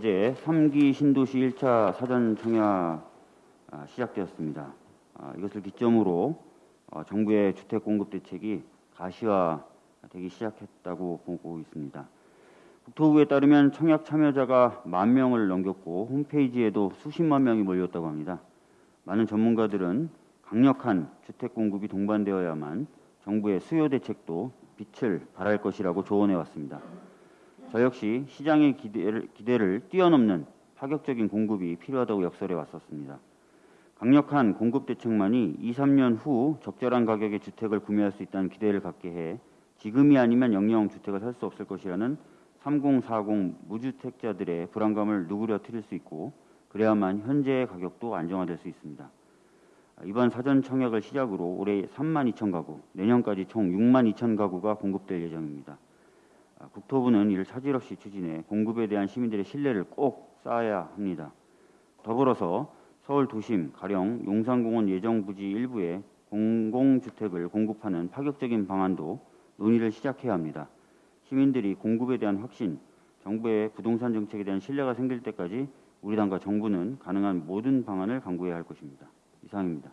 어제 3기 신도시 1차 사전 청약 아, 시작되었습니다. 아, 이것을 기점으로 어, 정부의 주택 공급 대책이 가시화되기 시작했다고 보고 있습니다. 국토부에 따르면 청약 참여자가 만 명을 넘겼고 홈페이지에도 수십만 명이 몰렸다고 합니다. 많은 전문가들은 강력한 주택 공급이 동반되어야만 정부의 수요 대책도 빛을 발할 것이라고 조언해 왔습니다. 저 역시 시장의 기대를, 기대를 뛰어넘는 파격적인 공급이 필요하다고 역설해 왔었습니다. 강력한 공급 대책만이 2, 3년 후 적절한 가격의 주택을 구매할 수 있다는 기대를 갖게 해 지금이 아니면 영영 주택을 살 수 없을 것이라는 3040 무주택자들의 불안감을 누그러뜨릴 수 있고 그래야만 현재의 가격도 안정화될 수 있습니다. 이번 사전 청약을 시작으로 올해 3만 2천 가구, 내년까지 총 6만 2천 가구가 공급될 예정입니다. 아, 국토부는 이를 차질 없이 추진해 공급에 대한 시민들의 신뢰를 꼭 쌓아야 합니다. 더불어서 서울 도심, 가령 용산공원 예정 부지 일부에 공공주택을 공급하는 파격적인 방안도 논의를 시작해야 합니다. 시민들이 공급에 대한 확신, 정부의 부동산 정책에 대한 신뢰가 생길 때까지 우리 당과 정부는 가능한 모든 방안을 강구해야 할 것입니다. 이상입니다.